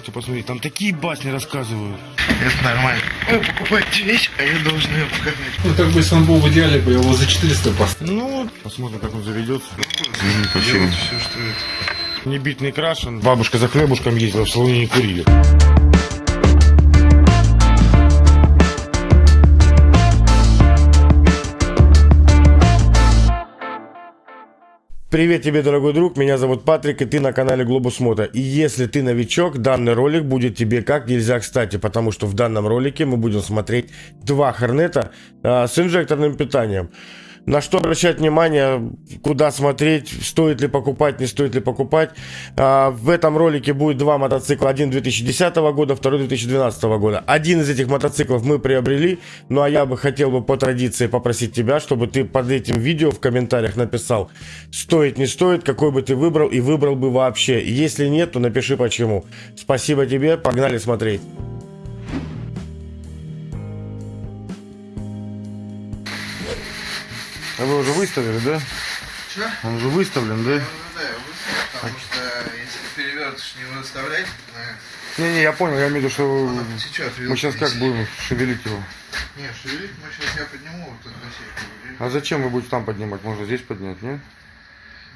просто посмотри, там такие басни рассказывают. Это нормально. Вы покупаете вещь, а я должен ее показать. Ну, как бы, если он был в идеале, бы его за 400 поставил. Ну, посмотрим, как он заведется. Спасибо. все, что это. Не бит, не крашен. Бабушка за хлебушком ездила, в салоне не курили. Привет тебе, дорогой друг, меня зовут Патрик, и ты на канале Глобус Мото. И если ты новичок, данный ролик будет тебе как нельзя кстати, потому что в данном ролике мы будем смотреть два Хорнета а, с инжекторным питанием. На что обращать внимание, куда смотреть, стоит ли покупать, не стоит ли покупать. А, в этом ролике будет два мотоцикла. Один 2010 года, второй 2012 года. Один из этих мотоциклов мы приобрели. Ну а я бы хотел бы по традиции попросить тебя, чтобы ты под этим видео в комментариях написал, стоит, не стоит, какой бы ты выбрал и выбрал бы вообще. Если нет, то напиши почему. Спасибо тебе, погнали смотреть. А вы уже выставили, да? Че? Он уже выставлен, да? Ну да, я выставил, потому что если перевертыш не выставлять, на... Не-не, я понял, я имею в виду, что отсечет мы сейчас как будем шевелить его. Не, шевелить мы сейчас я подниму вот эту бассейку. А зачем вы будете там поднимать? Можно здесь поднять, не?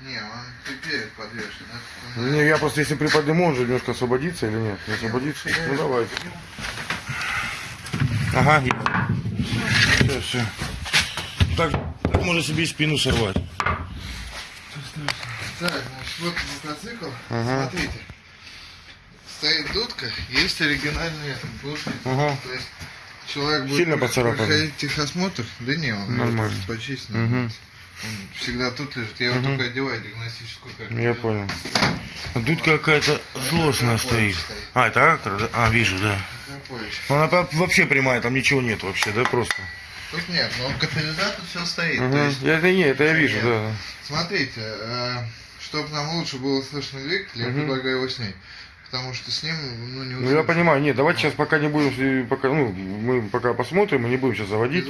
Не, он перед подвешен. Не, я просто если приподниму, он же немножко освободится или нет? Не освободится? Ну давай. Ага, все, все. Так, так можно себе и спину сорвать. Так, значит, вот мотоцикл. Ага. Смотрите. Стоит дудка, есть оригинальные дудки. Ага. То есть человек будет Сильно поцарапан? проходить техосмотр. Да не, он Нормально. может почистить. Угу. Он всегда тут лежит. Я его Мгм. только одеваю диагностическую карту. Я понял. А тут какая-то злостная стоит. А, это актор? А, вижу, да. Она вообще прямая, там ничего нет вообще, да, просто? Тут нет, но катализатор все стоит. Угу. То есть, Это не, это я вижу, Нет. да. смотрите, чтобы нам лучше было слышно двигатель, я Мгм. предлагаю его снять. Потому что с ним, ну, не Ну я понимаю, нет, давайте сейчас пока не будем, э, пока, ну, мы пока посмотрим, мы не будем сейчас заводить.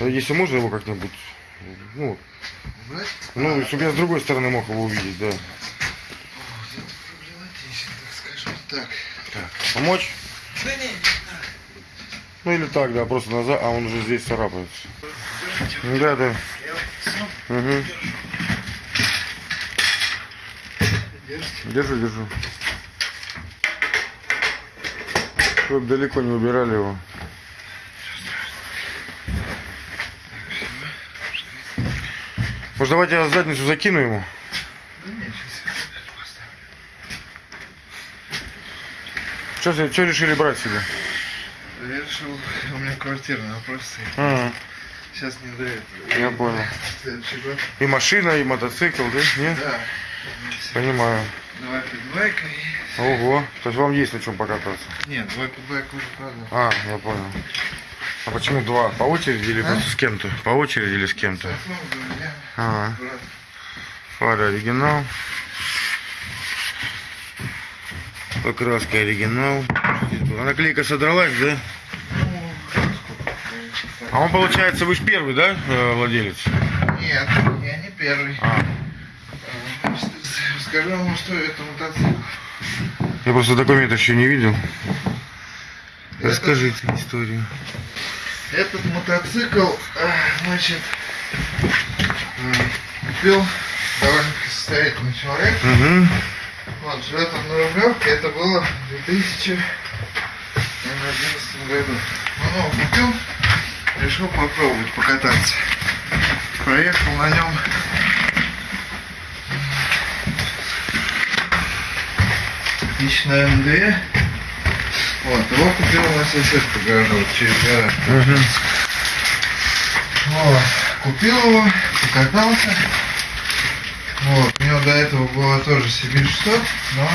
А Если можно его как-нибудь, ну, убрать? ну, А, чтобы я с другой стороны мог его увидеть, да. так. Так. Помочь? Да не, Ну или так, да, просто назад, а он уже здесь царапается. Да, да. Угу. Держу, держу. Чтобы далеко не убирали его. Может давайте я задницу закину ему? Что, что решили брать себе? Я решил, у меня квартирный вопрос стоит. Ага, Сейчас не до этого. я понял. Следующий год. И машина, и мотоцикл, да? Нет? Да. Понимаю. Два питбайка и... Ого, то есть вам есть на чем покататься? Нет, два питбайка уже продал. А, я понял. А почему два? По очереди или А? с кем-то? По очереди или с кем-то? Ага. Фара оригинал. Покраска оригинал. А наклейка содралась, да? А он, получается, вы же первый, да, э, владелец? Нет, я не первый. А, Скажу вам, что это мотоцикл. я просто документов еще не видел. Расскажите историю. Этот мотоцикл, а, значит, м, купил довольно-таки состоятельный человек. Угу. Вот, живет он на Рублевке, это было в 2011 году. Он его купил, решил попробовать покататься. Проехал на нем тысяч, наверное, две. Вот, его купил у нас сосед по гаражу, вот через гараж. Угу. Вот, купил его, покатался. Вот, у него до этого было тоже Сибирь 100, но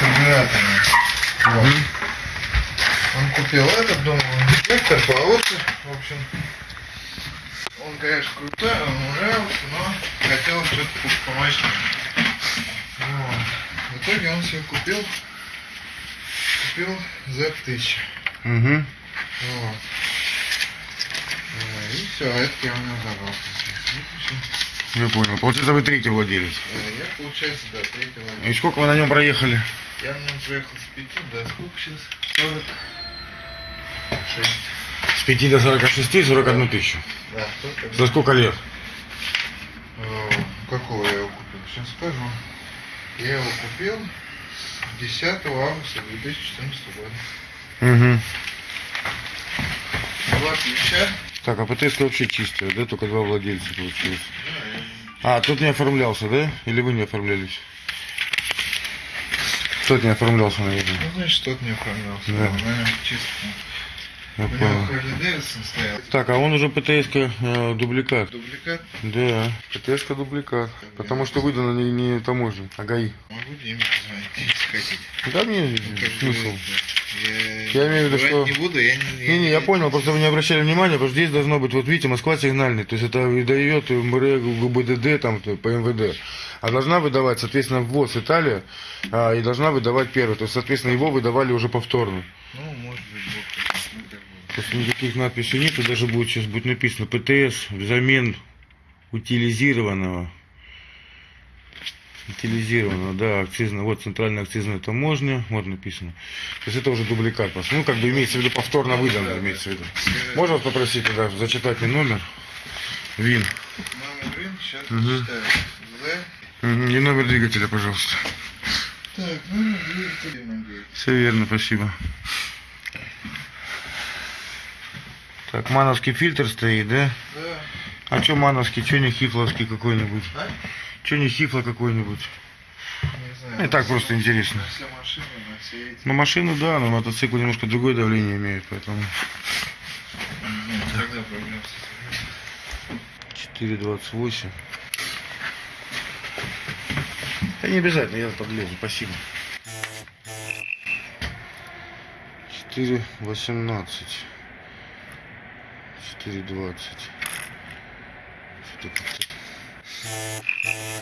карбюраторная. Вот. Он купил этот, думал, инжектор получше. В общем, он, конечно, крутой, он нравился, но хотел что-то помощнее. Вот. В итоге он себе купил, купил Z1000. Угу. Вот. Э, И все, это я у него забрал. Я понял. Получается, вы третий владелец. Э, Я, получается, да, третий И владелец. сколько вы на нем проехали? Я на нем приехал с 5 до сколько сейчас? 46. С 5 до 46 41 тысячу. Да. За сколько лет? Э, Какого я его купил? Сейчас скажу. Я его купил 10 августа 2014 года. Угу. Два ключа. Так, а ПТС вообще чистая, да? Только два владельца получилось. Да, А, тут не оформлялся, да? Или вы не оформлялись? Тот не оформлялся, наверное. Ну, значит, тот не оформлялся. Да. Да. На нем чисто. Я У него понял. Харли Дэвидсон стоял. Так, а он уже ПТС-ка э, дубликат. Дубликат. Да, ПТС-ка дубликат. Потому что выдано не, не таможней, а ГАИ. Могу Диме позвонить, если хотите. Да мне смысл. Я, Я имею в виду, что- не буду, я не... Не-не, я понял, просто вы не обращали внимания, потому что здесь должно быть, вот видите, Москва сигнальный, то есть это выдает МРЭ, ГУБДД, там, по МВД. А должна выдавать, соответственно, ВОЗ Италия, а, и должна выдавать первый. То есть, соответственно, его выдавали уже повторно. Ну, может быть, бог Просто никаких надписей нет, и даже будет сейчас будет написано ПТС взамен утилизированного. Утилизированного, да, акцизно, вот центральная акцизная таможня, вот написано. То есть это уже дубликат. Ну, как бы имеется в виду повторно выданное, имеется в виду. Можно вас попросить тогда зачитать мне номер? ВИН. Номер РИН, сейчас читаю. З. Мгм, И номер двигателя, пожалуйста. Так, номер двигателя. Все верно, спасибо. Так, мановский фильтр стоит, да? Да. А что мановский, что не хифловский какой-нибудь? А? Что не хифло какой-нибудь? Не знаю. Ну, и так просто интересно. На все машины, на все эти. На машину, да, на мотоцикл немножко другое давление имеет, поэтому... Не знаю, Тогда проблем с этим. 4,28. Да не обязательно, я подлезу, спасибо. 4,18. 4,20. Что как-то...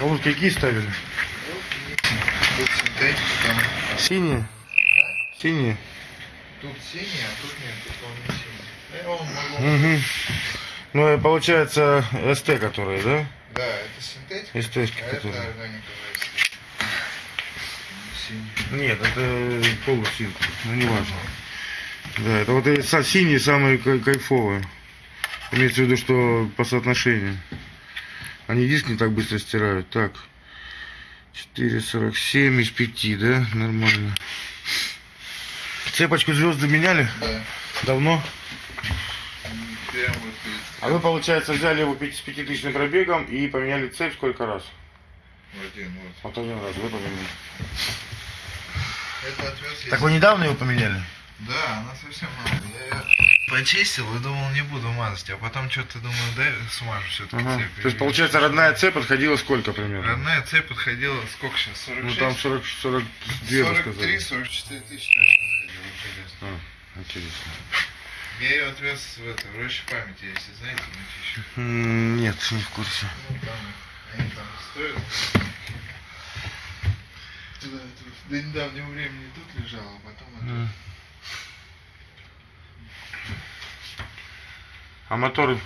А вот какие ставили? Синтетика, там. Синие? Синие? Тут синий, а тут нет, тут он не синий. Угу. Ну, и получается СТ, которые, да? Да, это синтетика, СТшки, а это которые... Синий. Нет, это полусинк, ну не важно. Да, это вот са- синие самые кай- кайфовые. Имеется в виду, что по соотношению. Они диск не так быстро стирают. Так. 4,47 из 5, да? Нормально. Цепочку звезды меняли? Да. Давно? А вы, получается, взяли его с пятитысячным пробегом и поменяли цепь сколько раз? один вот. Вот один раз, вы поменяли. Так вы недавно его поменяли? Да, она совсем мало. Я почистил и думал, не буду мазать, а потом что-то думаю, дай смажу все-таки Ага. цепь. То есть, получается, родная цепь подходила сколько примерно? Родная цепь подходила, сколько сейчас, 46? Ну там 40, 42 вы 43, сказали. 44 тысячи. А, интересно. Я ее отвез в это, в роще памяти, если знаете, Мытищу. Нет, не в курсе. Ну, там, они там стоят. Туда, до недавнего времени тут лежала, а потом это. А мотор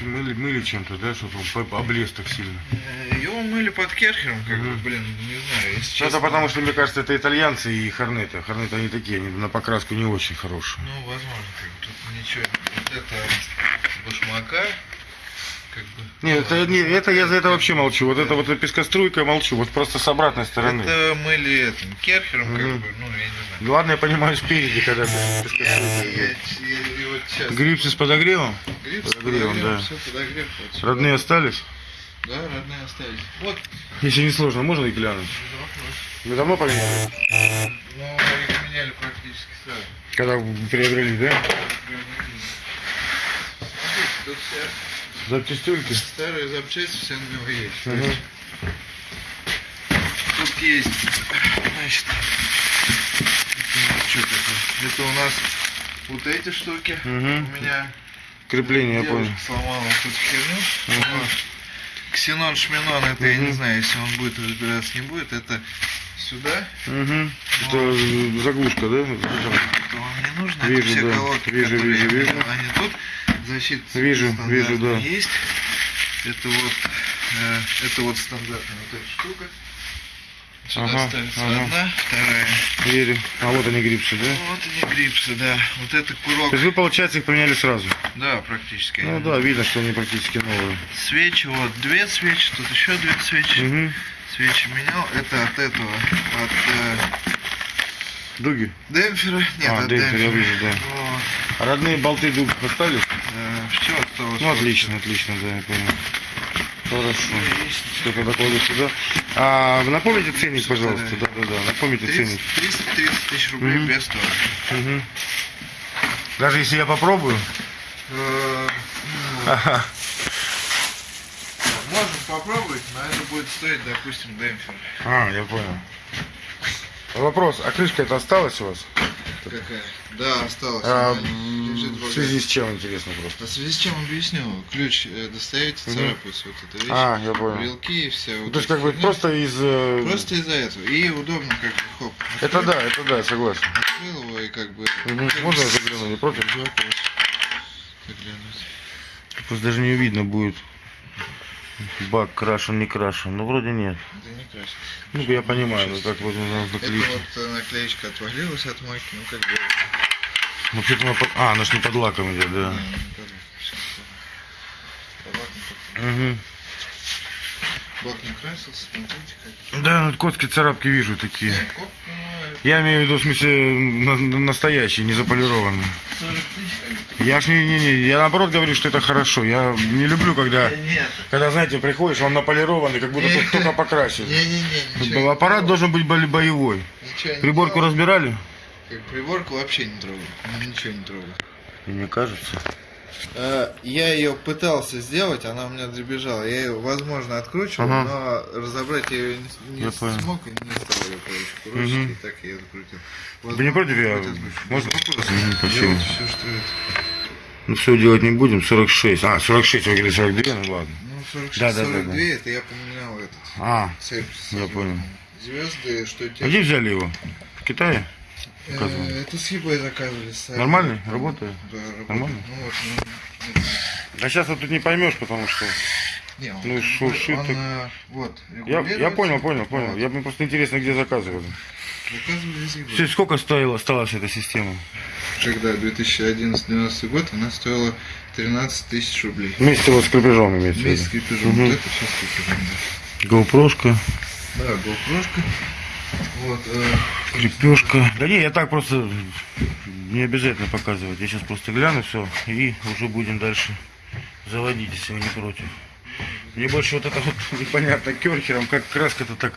мыли, мыли чем-то, да, чтобы он облез так сильно? Э, Его мыли под керхером, как бы, блин, не знаю, если Ну, честно. это потому, что, мне кажется, это итальянцы и хорнеты. Хорнеты они такие, они на покраску не очень хорошие. Ну, возможно, как бы тут ничего. Вот это башмака, как бы. Нет, это, не, это я за это вообще молчу. Вот это вот пескоструйка молчу. Вот просто с обратной стороны. Это мыли этим керхером, как Мгм. бы, ну, я не знаю. Ладно, я понимаю, спереди, когда пес- пескоструйка я вот сейчас. Грипсы с подогревом? Подогревом, да. Все подогрев. вот. Родные остались? Да, родные остались. Вот, Если не сложно, можно и глянуть? вопросов. Вы давно поменяли? Ну, их меняли практически сразу. Когда приобрели, да? Смотрите, тут вся Запчастюльки? старая запчасть, вся на него есть. Мгм. Тут есть, значит, что такое? Это у нас вот эти штуки. Мгм. У меня Крепление, я понял. сломала эту херню. Вот. Ксенон Шминон, это я не знаю, если он будет разбираться, не будет, это сюда. Угу. Это заглушка, да? Это вам не нужно, Вижу, это все да. колодки, Вижу, вижу, вижу. Они тут, защита Вижу, вижу, да. есть. Это вот, э, это вот стандартная вот эта штука. Сюда Ага, ставится ага. одна, вторая. Верю. А вот они грипсы, да? Вот они грипсы, да. Вот это курок. То есть вы, получается, их поменяли сразу? Да, практически. Ну да, видно, что они практически новые. Свечи, вот две свечи, тут еще две свечи. Угу. Свечи менял. Это от этого, от э, Дуги? демпфера. Нет, А, от демпфер, я вижу, да. Вот. А родные болты дуг остались? все осталось. Ну, отлично, отлично, да, я понял. Хорошо. Что тогда кладу сюда. А напомните ценник, пожалуйста. Да, да, да. Напомните 30, ценник. 330 тысяч рублей Мгм. без торга. Мгм. Даже если я попробую. Э, ну, Ага. Можем попробовать, но это будет стоить, допустим, демпфер. А, я понял. Вопрос, а крышка это осталась у вас? Какая? Да, осталось. А, в связи с чем, интересно просто? А в связи с чем объясню? Ключ э, достаете, царапается вот эта вещь. А, я понял. Вилки и все. Ну, То есть как бы просто из... э, Просто из-за этого. И удобно как бы хоп. Это открыл, да, это да, согласен. Открыл его и как бы... Мгм. как бы Можно я с- загляну, не против? заглянуть. Просто даже не видно будет. Бак крашен, не крашен. Ну, вроде нет. Да не красит. Ну, я понимаю, ну, как вот нужно Это вот э, наклеечка отвалилась от мойки, ну как бы... Вообще-то она под... А, она ж не под лаком идет, да. не, не. Сейчас, э, Бак не под- Угу. Бак не красился, смотрите как. Да, ну, котки царапки вижу такие. Нет, ну, Я имею в виду, в смысле, на- на- настоящие, не заполированные. 40 тысяч. Я ж не, не, не, я наоборот говорю, что это хорошо. Я не люблю, когда, Да нет. когда, знаете, приходишь, он наполированный, как будто Не. только- только покрасили. Не-не-не, ничего не Аппарат трогал. должен быть бо- боевой. Ничего не Приборку трогал. разбирали? Как Приборку вообще не трогал. Ничего не трогал. Мне кажется. Э, Я ее пытался сделать, она у меня дребезжала. Я ее, возможно, откручивал, Ага. но разобрать я ее не, не смог и не стал ее, короче, и так я ее открутил. Вы не против, я... Можно? Мгм, Спасибо. Все, что это. Ну, все делать не будем, 46. А, 46, вы говорили 42, ну ладно. Ну, 46, Да, да, да, 42, да. это я поменял этот А, цепь. Я понял. Звезды, что а те... где взяли его? В Китае? Э, заказывали? Это с eBay заказывали. сами. Нормальный? Работает? Да, работает. Нормально? Ну, вот, ну, А сейчас вот тут не поймешь, потому что... не, он, Ну, шуршит он, так. э, вот, Я, я понял, понял, понял. Вот. Я мне просто интересно, где заказывали. Заказывали. Все, Сколько стоила, осталась эта система? Когда 2011-2012 год она стоила 13 тысяч рублей. Вместе вот с крепежом имеется Вместе с крепежом. Мгм. Вот это сейчас крепежом, да. GoPro-шка, Да, GoPro-шка. Вот, э, крепежка. Да не, я так просто не обязательно показывать. Я сейчас просто гляну все и уже будем дальше заводить, если вы не против. Мне больше вот это вот непонятно керхером, как краска-то так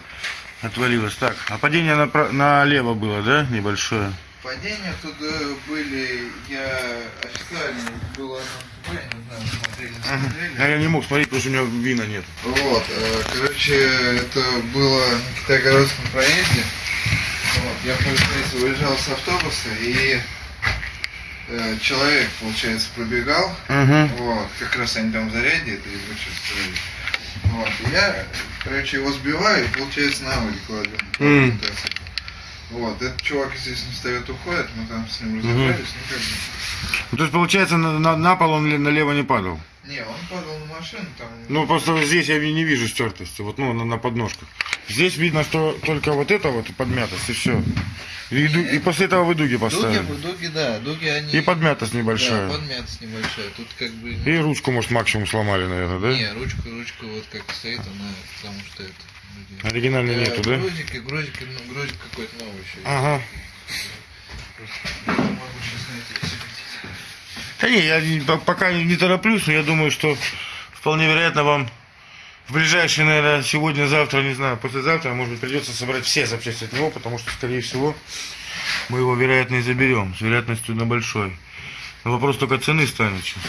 отвалилась. Так, а падение напра- налево было, да, небольшое? Падения тут э, были, я официально было, не знаю, смотрели, не А я не мог смотреть, потому что у меня вина нет. Вот, э, короче, это было на Китайгородском проезде. Вот, я, получается, выезжал с автобуса, и э, человек, получается, пробегал. Угу. Вот, как раз они там заряде, это строили. Вот, и я, короче, его сбиваю и, получается, на воде кладу. М. Вот, этот чувак, естественно, встает, уходит, мы там с ним разобрались, ну как бы. То есть, получается, на, на- на пол он налево не падал? Не, он падал на машину, там... Ну, просто здесь я не вижу стертости, вот, ну, на, на подножках. Здесь видно, что только вот это вот подмятость, и все. И, ду- и после этого вы дуги Дуги, поставили. дуги, да, дуги они... И подмятость небольшая. Да, подмятость небольшая. Тут как бы... И ручку, может, максимум сломали, наверное, да? Не, ручка, ручка вот как стоит, она, потому что это... Оригинальной Э, нету, да? Грузик, и грузик, и, ну, грузик какой-то новый еще. Ага. Просто могу сейчас найти, секундите. Да не, я не- пока не, тороплюсь, но я думаю, что вполне вероятно вам в ближайшие, наверное, сегодня-завтра, не знаю, послезавтра, может быть, придется собрать все запчасти от него, потому что, скорее всего, мы его, вероятно, и заберем, с вероятностью на большой. Но вопрос только цены станет сейчас.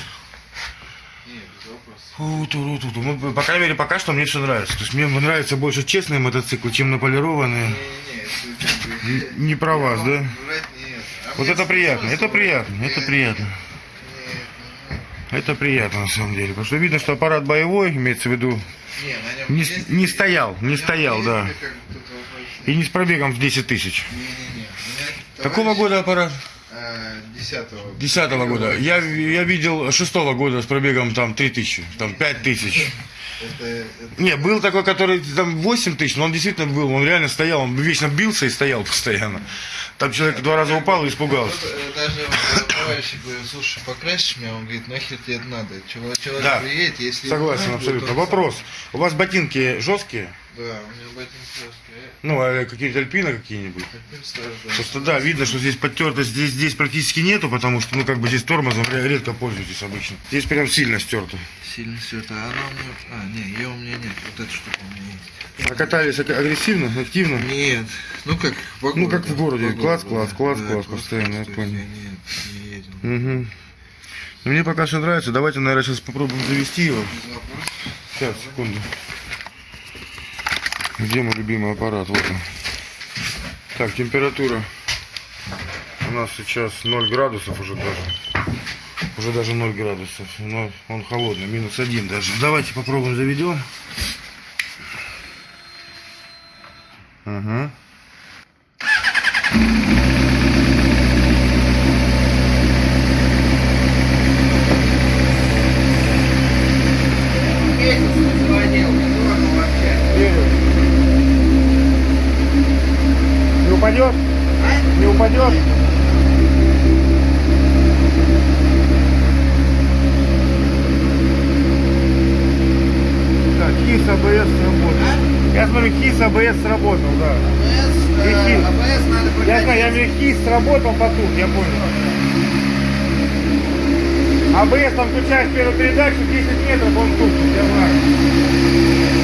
Не, без вопросов. Фу-ту-ру-ту-ту. Ну, по крайней мере, пока что мне все нравится. То есть мне нравятся больше честные мотоциклы, чем наполированные. Не-не-не, это как бы- Н- не про вас, да? Вот это приятно, это приятно, это приятно. Это приятно, на самом деле. Потому что видно, что аппарат боевой, имеется в виду, не, не, не, не стоял, не стоял, да. И не с пробегом в 10 тысяч. Какого года аппарат? Десятого. Десятого года. Я, я видел шестого года с пробегом там 3 тысячи, там 5 тысяч. Это, это- Не, был такой, который там 8 тысяч, но он действительно был, он реально стоял, он вечно бился и стоял постоянно. Там человек два раза упал и испугался. Э, даже товарищ говорит, слушай, покрасишь меня, он говорит, нахер тебе это надо. Человек, человек Да. приедет, если... Согласен, абсолютно. Вопрос. У вас ботинки жесткие? Да, у меня ботинки. Ну, а какие-нибудь альпины какие-нибудь? Да. Просто да, видно, что здесь подтертость здесь, здесь практически нету, потому что, ну, как бы здесь тормозом ре- редко пользуетесь обычно. Здесь прям сильно стерто. Сильно все это. А она у меня... А, не, ее у меня нет. Вот эта штука у меня есть. А катались аг- агрессивно, активно? Нет. Ну как в Ну, как в городе. Класс, класс, класс, Да, класс, постоянно, я понял. Нет, не едем. Угу. Мне пока что нравится. Давайте, наверное, сейчас попробуем завести его. Сейчас, секунду. Где мой любимый аппарат? Вот он. Так, температура у нас сейчас 0 градусов уже даже. Уже даже 0 градусов. Но он холодный, минус 1 даже. Давайте попробуем заведем. Ага. Месяц АБС сработал, да. АБС, э, Прикинь. АБС надо Я знаю, я имею КИС сработал потом, я понял. АБС там включаешь первую передачу, 10 метров, он тупит, я знаю.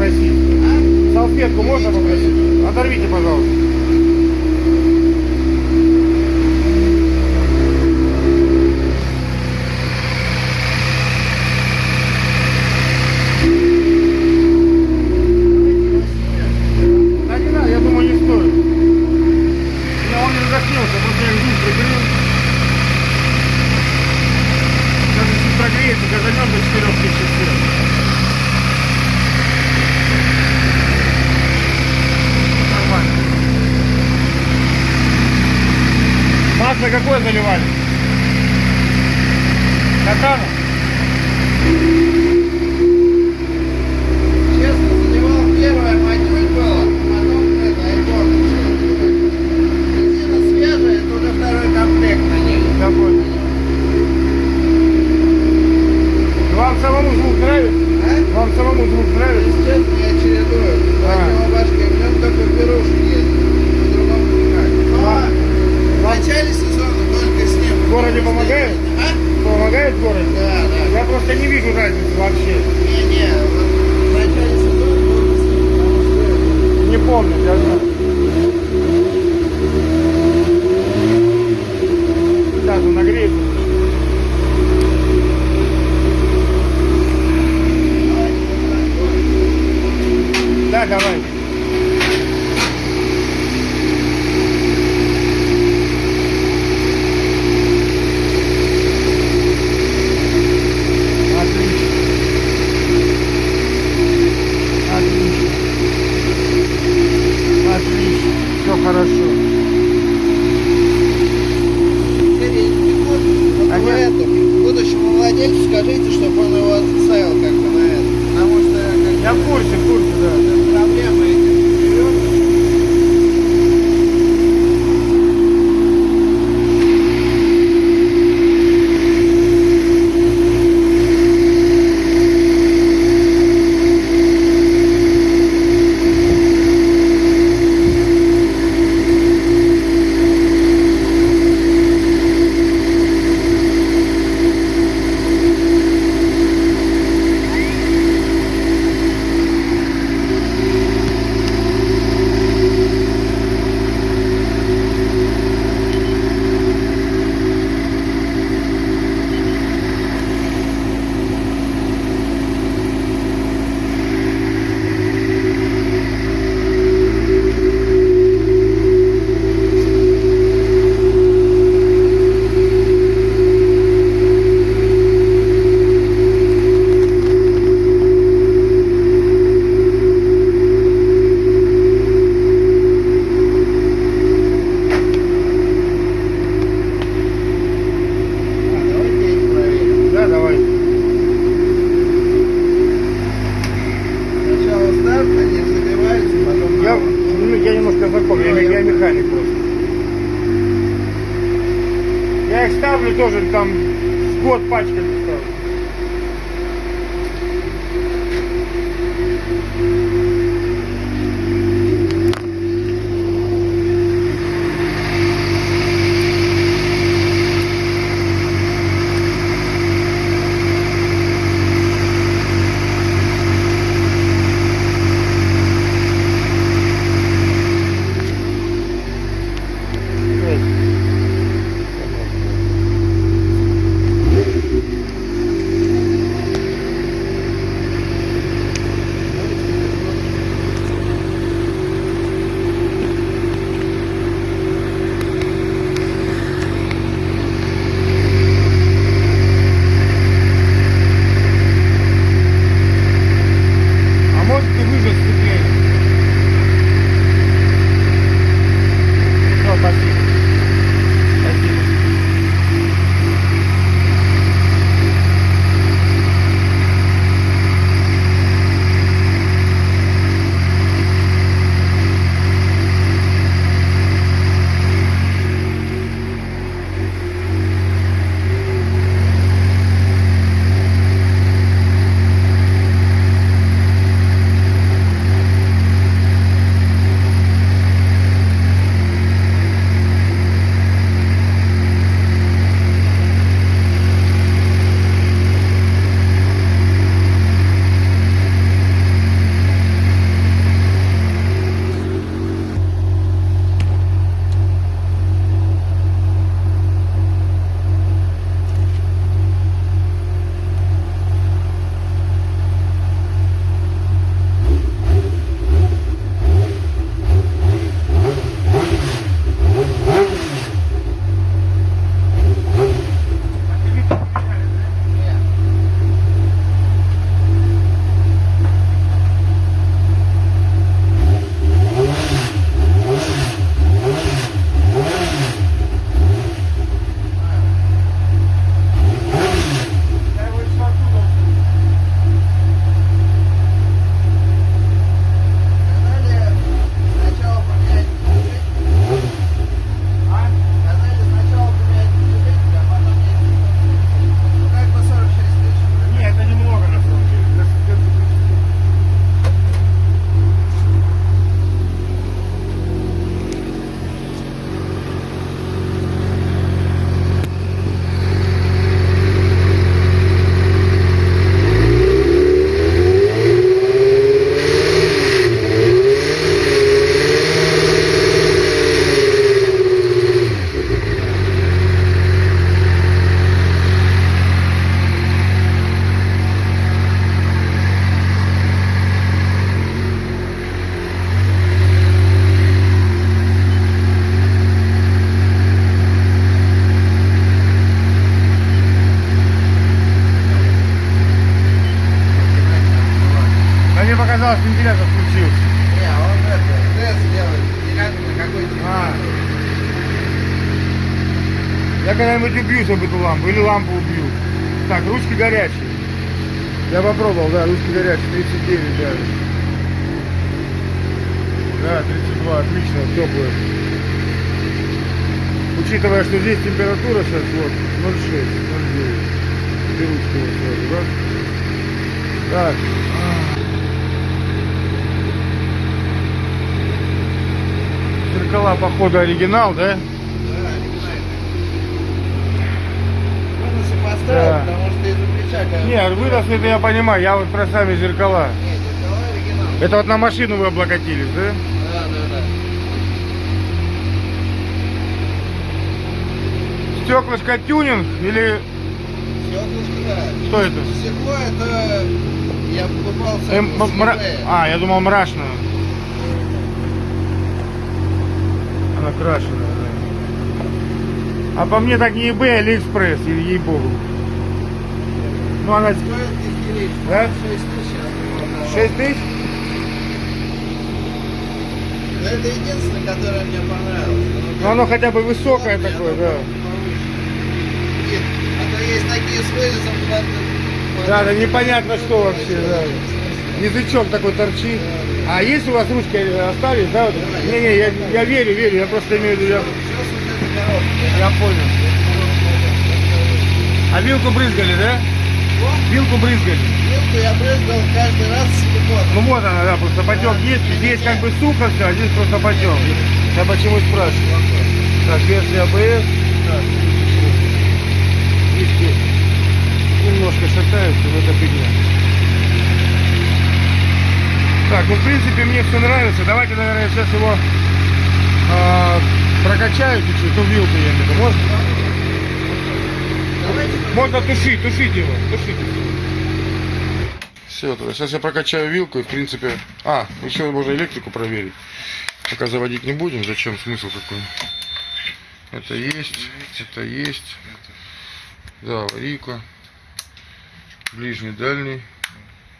попросить? А? Салфетку можно попросить? Оторвите, пожалуйста. Прогреется, газанем до 4 тысяч сил. Нормально. Какое заливали? Катана? Честно, заливал первое, матюль было, потом это, айбор. Резина свежая, это уже второй комплект на ней. Понял. Вам самому звук нравится? А? Вам самому звук нравится? Естественно, я чередую. А. Башкой, в нем только пирожки есть. По-другому никак. Но в начале сезона только с ним. В городе помогает? А? Помогает в городе? Да, да. Я просто не вижу разницы вообще. Вот потому что Не помню, я знаю. Сейчас он нагреется. Да, давай. Отлично. Отлично. Отлично. Все хорошо. Вы это, будущему владельцу скажите, чтобы он его ставил как бы на это. Потому что как Я в курсе, в курсе, да. бы, лампу, или лампу убью. Так, ручки горячие. Я попробовал, да, ручки горячие, 39 даже. Да, 32, отлично, теплые. Учитывая, что здесь температура сейчас вот 0,6, 0,9. Две ручки вот сразу, да? Так. Зеркала, походу, оригинал, да? Поставил, Да. потому что из-за плеча Нет, вынос это я понимаю, я вот про сами зеркала. Нет, зеркала оригинал. Это вот на машину вы облокотились, да? Да, да, да. Стеклышко тюнинг или Стеклышко, да. что это? Стекло это я покупал с Эм, мра-. А, я думал мрачно. Она крашеная, да. А по мне так не eBay, а или ей-богу. Ну она Стоит десятилетие. Да? 6 тысяч. я 6 тысяч? Но это единственное, которое мне понравилось. Ну оно хотя бы высокое Я такое, да. Нет, А то есть такие с вырезом Да, да непонятно что вообще, да. Язычок такой торчит. А есть у вас ручки остались, да? вот? Не-не, я, я верю, верю, я просто имею в виду, я, я понял. А вилку брызгали, да? Вилку брызгали. Вилку я брызгал каждый раз силикон. Ну вот она, да, просто потек есть. Здесь как бы сухо все, а здесь просто потек. Я почему и спрашиваю. Так, версия АБС. Так. Диски немножко шатаются, но это фигня. Так, ну в принципе мне все нравится. Давайте, наверное, сейчас его а, прокачаю чуть-чуть, ну вилку я имею в виду. Можно? Можно тушить, тушить его, тушить. Все, сейчас я прокачаю вилку и в принципе... А, еще можно электрику проверить. Пока заводить не будем, зачем смысл какой? Это есть, это есть. Да, аварийка. Ближний, дальний.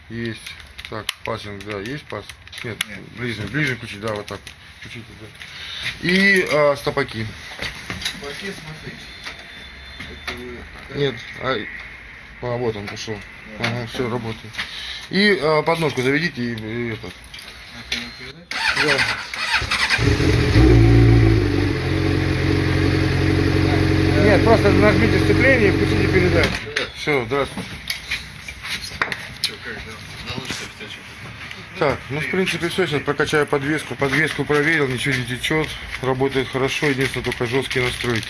Есть. Так, пассинг, да, есть пас? Нет, ближний, ближний включить, да, вот так. Включите, да. И а, стопаки. Баки, смотрите. Нет, а, а, вот он пошел. Ага, все, работает. И а, подножку заведите и, и этот. передача? Нет, просто нажмите сцепление и включите передачу. Все, здравствуйте. Да? Так, ну в принципе все, сейчас прокачаю подвеску. Подвеску проверил, ничего не течет, работает хорошо, единственное только жесткие настройки.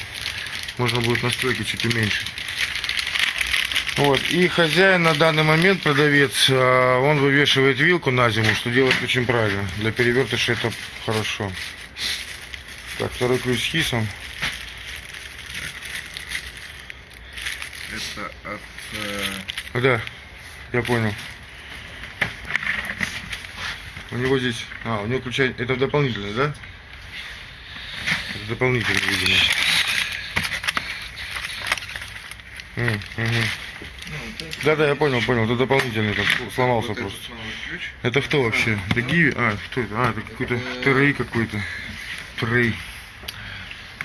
Можно будет настройки чуть уменьшить. Вот, и хозяин на данный момент, продавец, а, он вывешивает вилку на зиму, что делает очень правильно. Для перевертыша это хорошо. Так, второй ключ с хисом. Это от... э, Да, я понял. У него здесь... А, у него ключа... Это дополнительный, да? Это дополнительный, видимо. М, мгм. ну, вот это. Да-да, я понял, понял. Это дополнительный, там сломался Вот просто. ключ. Это кто вообще? Это Гиви? А, кто это? А, это какой-то Трей какой-то. Трей.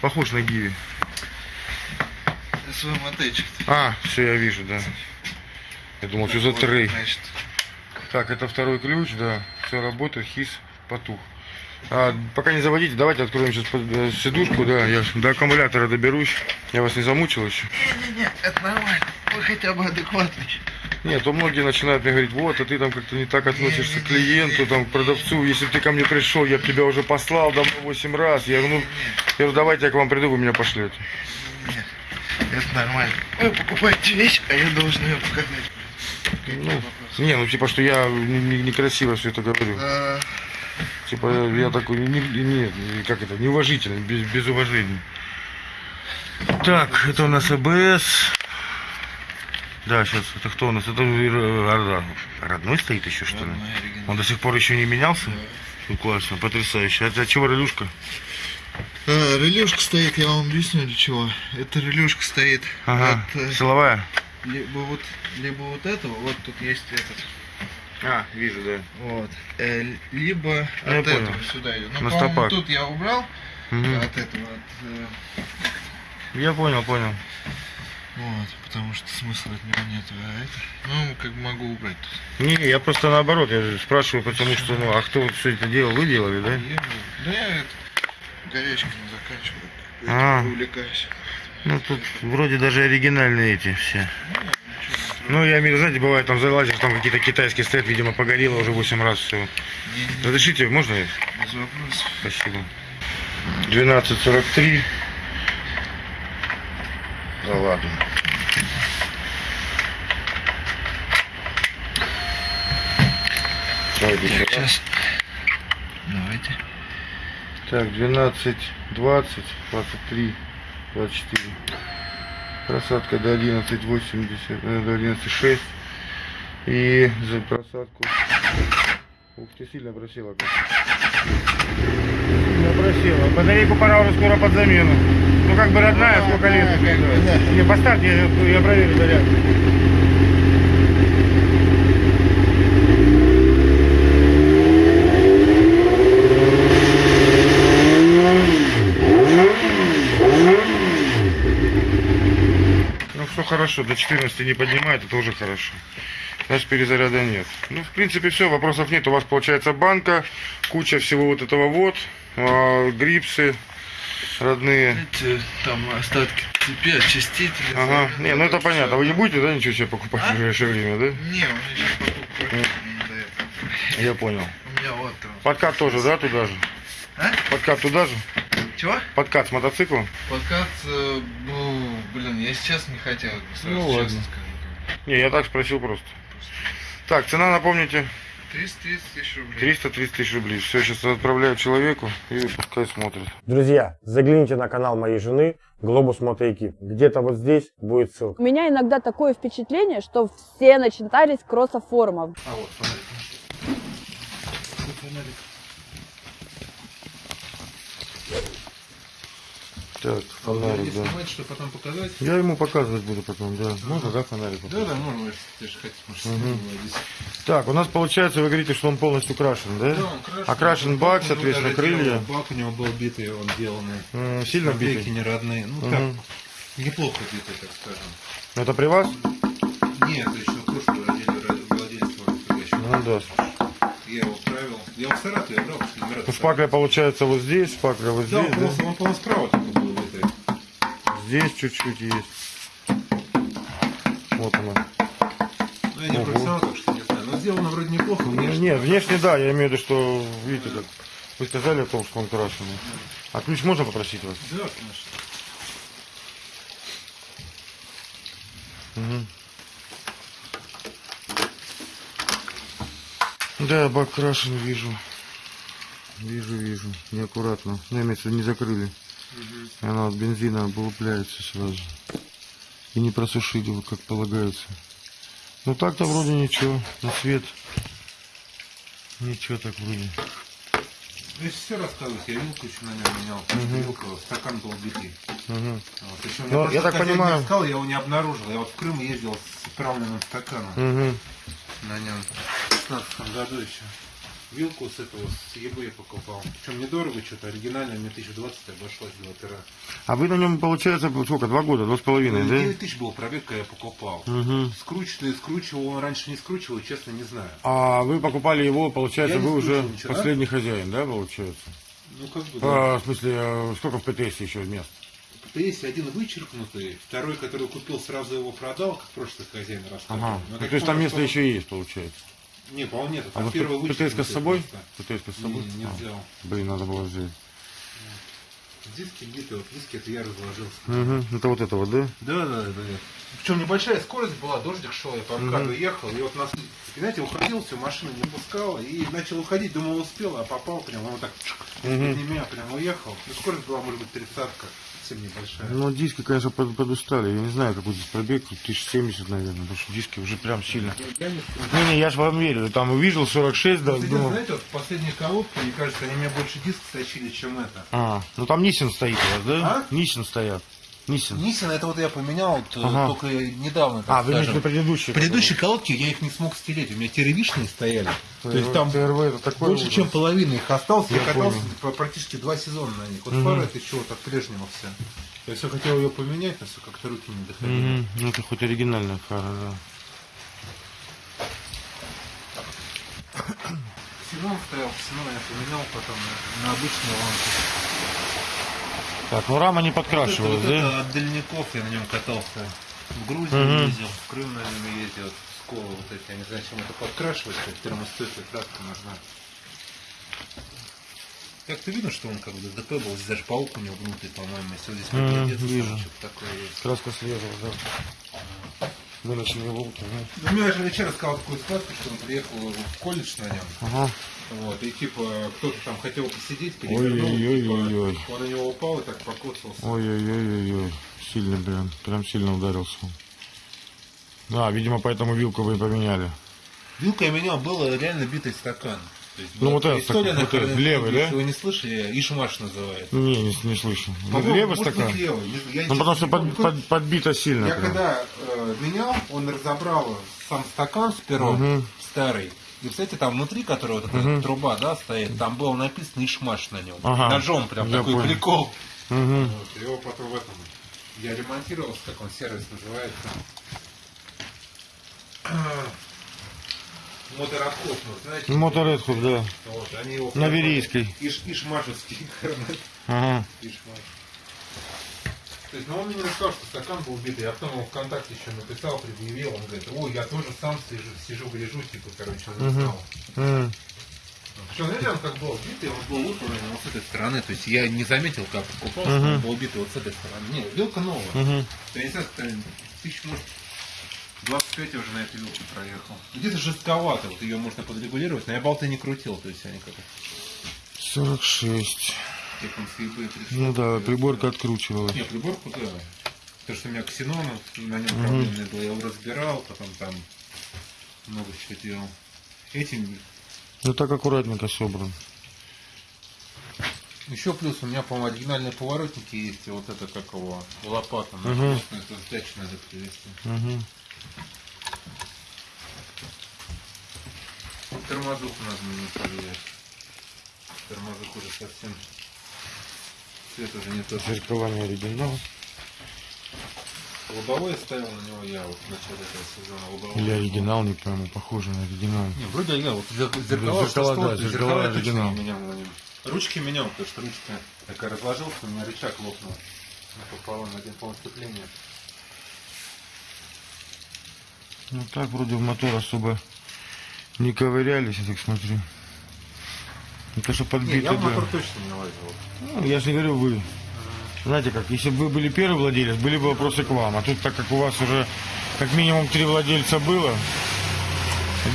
Похож на Гиви. Мотельчик. А, все, я вижу, да. Я думал, что за Трей. Значит, Так, это второй ключ, да. Все работает, хис потух. А, пока не заводите, давайте откроем сейчас э, сидушку, да. Я до аккумулятора доберусь. Я вас не замучил еще. Не-не-не, это нормально. Вы хотя бы адекватный. Нет, то многие начинают мне говорить, вот, а ты там как-то не так относишься к клиенту, там, к продавцу. Если бы ты ко мне пришел, я бы тебя уже послал давно 8 раз. Я говорю, ну, я говорю, давайте я к вам приду, вы меня пошлете. Нет, это нормально. Вы покупаете вещь, а я должен ее показать. Ну, не, ну типа, что я не- не- некрасиво все это говорю. А, Типа, я такой, не, не- как это, неуважительный, без, без уважения. Так, это у нас АБС. Да, сейчас, это кто у нас? Это э, Орда. родной стоит еще, что ли? Он до сих пор еще не менялся? Ну, классно, потрясающе. А от чего релюшка? А, релюшка стоит, я вам объясню для чего. Эта релюшка стоит Ага, от э, силовая? либо вот либо вот этого, вот тут есть этот, А, вижу, да. вот, э, либо Ну, от понял. этого сюда идет. Ну, по-моему, тут я убрал Мгм. от этого, от, э, Я понял, понял. вот, потому что смысла от него нет. А это, ну, как бы могу убрать тут. Не, я просто наоборот, я же спрашиваю, потому что, ну, а кто все это делал? Вы делали, да? Я, да я это, горячками заканчиваю, А. увлекаюсь. Ну, тут вроде даже оригинальные эти все. Ну, я имею в виду, знаете, бывает, там залазишь, там какие-то китайские стоят, видимо, погорело уже 8 раз все. Не, Разрешите, можно? без вопросов. Спасибо. 12.43. Да ладно. Давайте Так, сейчас. Давайте. Так, 12, 20, 23, 24. Просадка до 11, 80, э, до 11, 6. И за просадку... Ух ты, сильно просела. Сильно просела. Батарейку пора уже скоро под замену. Ну как бы родная, сколько лет? Не, поставь, я, я проверю заряд. Ну все хорошо, до 14 не поднимает, это уже хорошо. Значит, перезаряда нет. Ну, в принципе, все, вопросов нет. У вас получается банка, куча всего вот этого вот, а, грипсы родные. Эти там остатки цепи, очистители. Ага, не, ну это понятно. Вы не будете, да, ничего себе покупать в ближайшее время, да? Не, у меня сейчас этого. Я понял. У меня вот там. Подкат тоже, да, туда же? А? Подкат туда же? Чего? Подкат с мотоциклом? Подкат, э, ну, блин, я сейчас не хотел, сразу Ну, честно ладно. скажу. Не, я так спросил просто. Так, цена, напомните, 330 тысяч рублей. 330 тысяч рублей. Все, сейчас отправляю человеку и пускай смотрит. Друзья, загляните на канал моей жены Глобус Мотоэкип. Где-то вот здесь будет ссылка. У меня иногда такое впечатление, что все начитались кроссофорумов. А вот, фонарик. Фонарик. Так, фонарик, да. снимать, что потом показать. Я ему показывать буду потом, да. Можно, да, фонарик? Да, да, можно, если же хотите, может, Мгм. не выводить. Так, у нас получается, вы говорите, что он полностью крашен, да? Да, он крашен. Окрашен бак, у него соответственно, крылья. Бак у него был битый, он деланный. М, Сильно Наклейки битый? не родные. Ну Мгм. так, неплохо битый, так скажем. Это при вас? Нет, это еще прошлый владелец, владелец. Ну да. Я его правил. Я его в Саратове брал, потому что номера Ну, шпакля получается вот здесь, шпакля вот Да, здесь, да? полностью- он, по-моему, справа только был битый. Здесь чуть-чуть есть. Вот она. Ну, я не Ого. профессионал, так что не знаю. Но сделано вроде неплохо. Внешне. Нет, внешне да, я имею в виду, что, видите, как вы сказали о том, что он крашеный. А ключ можно попросить вас? Да, конечно. Мгм. Да, бак крашен, вижу. Вижу, вижу. Неаккуратно. Ну, в виду, не закрыли. И она от бензина облупляется сразу. И не просушили его, как полагается. Ну так-то вроде ничего. На свет. Ничего так вроде. Если все рассказывать, я вилку еще на нем менял, что вилка, стакан был битый. Мгм. Вот. Причем Ну, мне я так понимаю- искал, я его не обнаружил. Я вот в Крым ездил с отправленным стаканом Мгм. На нем. В 16 году еще. Вилку с этого, с eBay покупал. Причем недорого что-то, оригинально мне 1020 обошлось два пера. А вы на нем, получается, сколько, два года, два с половиной, 9 да? тысяч был пробег, когда я покупал. Скручивал и скручивал, он раньше не скручивал, честно не знаю. А вы покупали его, получается, Я вы уже ничего, да? последний хозяин, да, получается? Ну как бы, да. А, в смысле, э, сколько в ПТС еще мест? Есть один вычеркнутый, второй, который купил, сразу его продал, как прошлый хозяин рассказывал. Ага. Ну, то есть там место что- еще есть, получается. Не, по-моему, нет. А вот первый ПТС с собой? просто. ПТС с собой? Не, не А, взял. Блин, надо было взять. Диски битые, вот диски это я разложил. Угу. Это вот это вот, да? Да, да, да. Причем небольшая скорость была, дождик шел, я по МКАДу ехал, и вот нас, знаете, уходил, все, машина не пускала, и начал уходить, думал, успел, а попал прям, он вот так, Мгм. из меня прям уехал. Ну, скорость была, может быть, тридцатка, совсем небольшая. Ну, диски, конечно, под- подустали. Я не знаю, какой здесь пробег, 1070, наверное, потому что диски уже прям сильно. Не-не, я же вам верю. Там увидел 46, да, Кстати, думал... знаете, вот последние коробки, мне кажется, они меня больше диск стащили, чем это. А, ну там Нисин стоит у вас, да? А? Нисин стоят. Нисин. Нисин, это вот я поменял вот, э, Ага. только недавно, так А, вы имеете скажем. предыдущие? Предыдущие колодки я их не смог стереть, у меня теревишные стояли. То есть там ТРВ это такой больше, ужас. чем половина их осталось. Я, Я катался понял. по- практически два сезона на них. Вот Мгм. фара это еще вот от прежнего все. Я все хотел ее поменять, но все как-то руки не доходили. Мгм. Ну, это хоть оригинальная фара, да. Ксенон стоял, ксенон я поменял потом на, на обычную лампу. Так, ну рама не Вот это, подкрашивалась, вот да? это от дальников я на нем катался. В Грузию Мгм. ездил, в Крым на нем ездил, Сколы вот эти, я не знаю, чем это подкрашивать, как термостойкая краска нужна. Как-то видно, что он как бы ДТП был, здесь даже паук у него внутри, по-моему, если вот здесь Мгм, приглядеться, вижу. такое есть. Краска срезала, да. Выночные волки, да. Ну, мне же вчера сказал такую сказку, что он приехал в колледж на нем, Ага. вот, и типа кто-то там хотел посидеть, перевернул, Ой-ой-ой-ой-ой. типа, он на него упал и так покоцался. Ой-ой-ой-ой-ой. Сильно прям, прям сильно ударился. Да, видимо, поэтому вилку вы поменяли. Вилка у меня был реально битый стакан. Есть Ну, вот стакан, на вот Харькове, левый, да? Если вы не слышали, Ишмаш называется. Не, не, не слышу. По-моему, Левый стакан? быть, левый. Я Ну, потому что под- под- подбито сильно. Я прям. когда э, менял, он разобрал сам стакан с пером Мгм. старый. И, кстати, там внутри, которого вот эта Мгм. труба, да, стоит, там было написано Ишмаш на нем. Ага. Ножом прям Я такой понял. прикол. Мгм. Вот, его потом в этом. Я ремонтировал, как он сервис называется. Мотороход, ну, знаете. Моторедхуд, да. Вот, они его... На Верийской. Иш, ишмашевский. Ага. Ишмаш. То есть, ну он мне рассказал, что стакан был убитый, я потом ему ВКонтакте еще написал, предъявил, он говорит, ой, я тоже сам сижу, сижу гляжу, типа, короче, он не знал. М. Причем, знаете, он как был убитый, он был утварен вот с этой стороны. То есть я не заметил, как купался, он был убитый вот с этой стороны. Не, вилка новая. Мгм. Я не знаю, как тысяч, может, 25 я уже на этой вилке проехал. Где-то жестковато, вот ее можно подрегулировать, но я болты не крутил, то есть они как 46. технические бы пришли. Ну да, приборка откручивала. Не, приборку, да. Потому что у меня ксенон, на нем проблемный был, я его разбирал, потом там много чего делал. Этим Ну так аккуратненько собран. Еще плюс у меня, по-моему, оригинальные поворотники есть, и вот это как его, лопата, Мгм. это сдачу надо. Мгм. Тормозок надо мне проверять. Тормозок уже совсем, цвет уже не тот. Зеркала не оригинал. Лобовой ставил на него я вот в начале этого сезона. Лобовой. Или оригинал, не пойму, похоже на оригинал. Не, вроде я вот зеркала, зеркала, да, зеркала точно оригинал. не менял на нем. Ручки менял, потому что ручка такая разложился, у меня рычаг лопнул. Пополам один полное сцепление. Ну так вроде в мотор особо не ковырялись, я так смотрю. Это что Не, подбито, я в да. мотор точно не лазил. Ну, я же не говорю вы. Знаете как, если бы вы были первый владелец, были бы вопросы к вам. А тут, так как у вас уже как минимум три владельца было,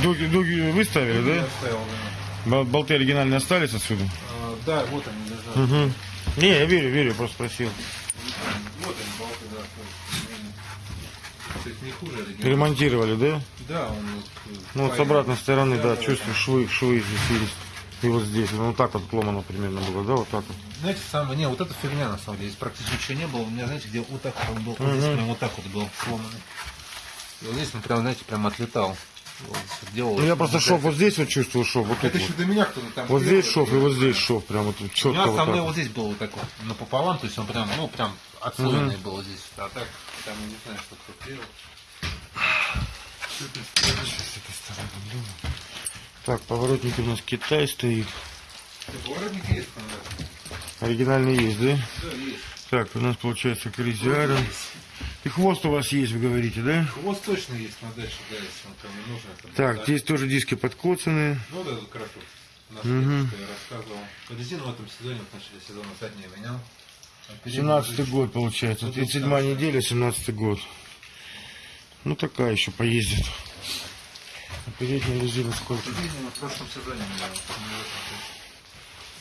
дуги, дуги вы ставили, Я да? ставил, да. Бол- Болты оригинальные остались отсюда? А, да, вот они лежат. Угу. Не, я верю, верю, просто спросил. Вот они, болты, да. То не хуже оригинала. Ремонтировали, да? Да, он вот... э, Ну вот с обратной стороны, да, да, чувствую, швы, швы здесь есть. И вот здесь. Ну вот так вот сломано примерно было, да, вот так вот. Знаете, самое, не, вот эта фигня на самом деле, здесь практически ничего не было. У меня, знаете, где вот так вот он был, вот здесь прям вот так вот был сломанный. И вот здесь он прям, знаете, прям отлетал. Делал Ну я просто шов вот здесь вот чувствую шов, вот тут Это еще вот. до меня кто-то там Вот здесь шов и вот здесь шов, прям вот У четко меня вот вот здесь был вот так вот напополам, то есть он прям, ну, прям отслоенный был здесь. А так, там, не знаю, что кто делал. Так, поворотники у нас Китай стоит. Поворотники есть стандартные? Оригинальный есть, да? Да, есть. Так, у нас получается Кризиара. И хвост у вас есть, вы говорите, да? Хвост точно есть на дальше, да, если он кому нужно. там, Так, да. здесь тоже диски подкоцанные. Ну да, наш Мгм. что я рассказывал. Резину в этом сезоне, в начале сезона задние менял. А передние 17 были- год получается. Ну, 37 да. неделя, 17 год. Ну такая еще поездит. А передняя резина сколько? Передние в прошлом сезоне менял.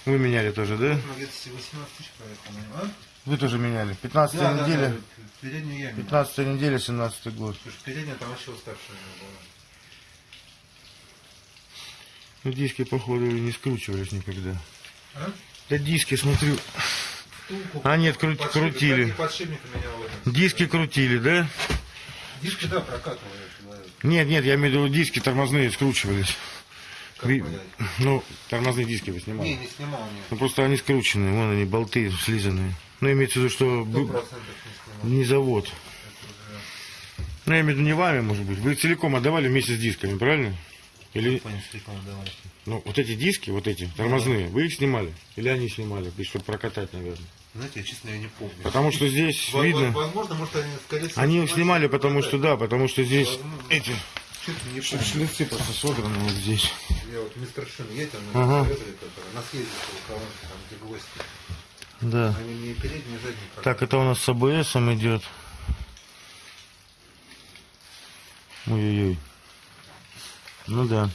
не. Вы меняли тоже, да? Ну, где-то 18 тысяч проехал а? Вы тоже меняли. 15 Да, да, неделя. да, переднюю я менял. 15 неделя, 17 год. Потому что передняя там вообще уставшая была. Ну диски, походу, не скручивались никогда. А? Да диски, смотрю. Втулку, А, нет, кру- подшипник, крутили. этом Диски крутили, да? Диски, да, прокатывал я человек. Нет, нет, я имею в виду диски тормозные скручивались. Как Ви-? Ну, тормозные диски вы Не, снимали. не снимал, нет. Ну просто они скрученные, вон они, болты слизанные. Ну, имеется в виду, что не завод. Ну, я имею в виду не вами, может быть. Вы целиком отдавали вместе с дисками, правильно? Или, Понял, целиком давай. ну, вот эти диски, вот эти, тормозные, вы их снимали? Или они снимали, и чтобы прокатать, наверное? Знаете, я честно я не помню. Потому что здесь Во- видно... Возможно, может, они скорее всего, Они их снимали, потому что, да, потому что здесь Возможно. эти не ш- помню. шлицы просто содраны вот здесь. Я вот мистер Шин ездил, Ага. на съезде там, где гвозди. Да. Они не передние, не задние. Так, это у нас с АБС идет. Ой-ой-ой. Ну да.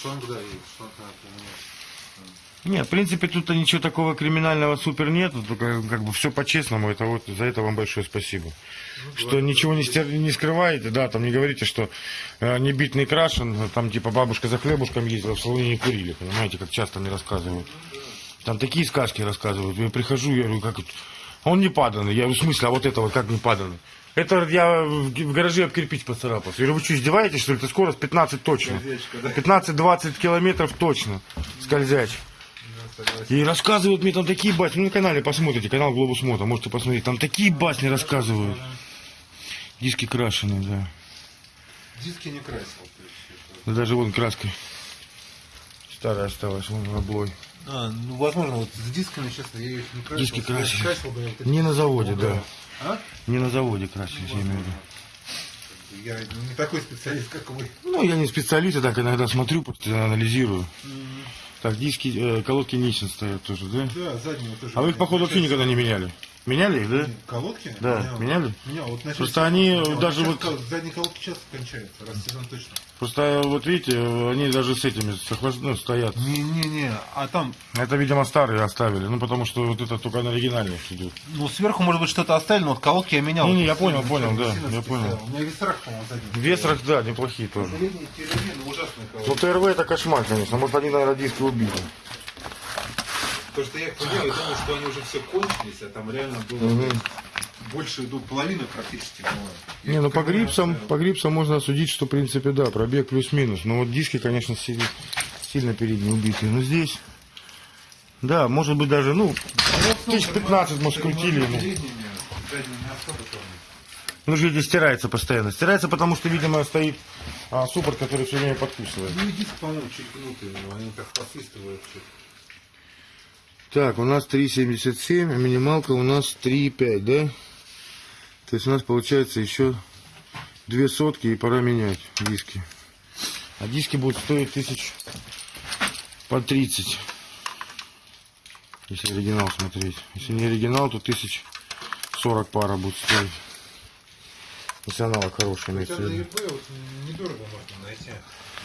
Шланг, да, есть, шланг надо поменять. Нет, в принципе, тут ничего такого криминального супер нет. Только как бы все по-честному. Это вот за это вам большое спасибо. Что ничего не, стер- не скрываете, да, там не говорите, что э, не бит, не крашен, там типа бабушка за хлебушком ездила, в салоне не курили, понимаете, как часто мне рассказывают. Там такие сказки рассказывают. Я прихожу, я говорю, как это? А Он не паданный. Я говорю, в смысле, а вот это вот как не паданный? Это я в гараже об кирпич поцарапался. Я говорю, вы что, издеваетесь, что ли? Это скорость 15 точно. Скользячка, да? 15-20 километров точно. Скользяч. И рассказывают мне там такие басни. Ну, на канале посмотрите, канал Глобус Мото, можете посмотреть. Там такие басни рассказывают. Диски крашеные, да. Диски не красил. Даже вон краска старая осталась, вон облой. А, ну, возможно, вот с дисками, честно, я их не красил. Диски я красили. красил бы я вот эти Не на заводе, да. А? Не на заводе красились, я имею в виду. Я не такой специалист, как вы. Ну, я не специалист, я так иногда смотрю, просто анализирую. Так, диски, э, колодки Нисин стоят тоже, да? Да, заднего тоже. А вы их, походу, вообще никогда не меняли? Меняли их, да? Колодки? Да, Менял. меняли? Менял. Вот начали- Просто они менял. даже вот- кол- Задние колодки часто кончаются, раз сезон точно. Просто э, вот видите, они даже с этими с охлаж- ну, стоят. Не-не-не, а там, Это, видимо, старые оставили, ну потому что вот это только на оригинальных идет. ну, сверху, может быть, что-то оставили, но вот колодки я менял. Не-не, я Вот понял, понял, да, я понял. У меня весрах, по-моему, задний. Весрах, да, неплохие тоже. Ну, Ну. ТРВ это кошмар, конечно. Может, они, наверное, диски убили. Потому что я их понял, я думал, что они уже все кончились, а там реально было Мгм. больше, ну, половины практически было. Я Не, ну по грипсам, оставил. по грипсам можно судить, что, в принципе, да, пробег плюс-минус. Но вот диски, конечно, сильно, сильно передние убитые. Но здесь, да, может быть даже, ну, тысяч 15, может, крутили ему. Ну, же видите, стирается постоянно. Стирается, потому что, видимо, стоит а, суппорт, который все время подкусывает. Ну и диск, по-моему, чуть гнутый, они так посвистывают. чуть. Так, у нас 3,77, а минималка у нас 3,5, да? То есть у нас получается еще две сотки и пора менять диски. А диски будут стоить тысяч по 30. Если оригинал смотреть. Если не оригинал, то тысяч 40 пара будет стоить. Если аналог хороший, имеется в виду. недорого можно найти.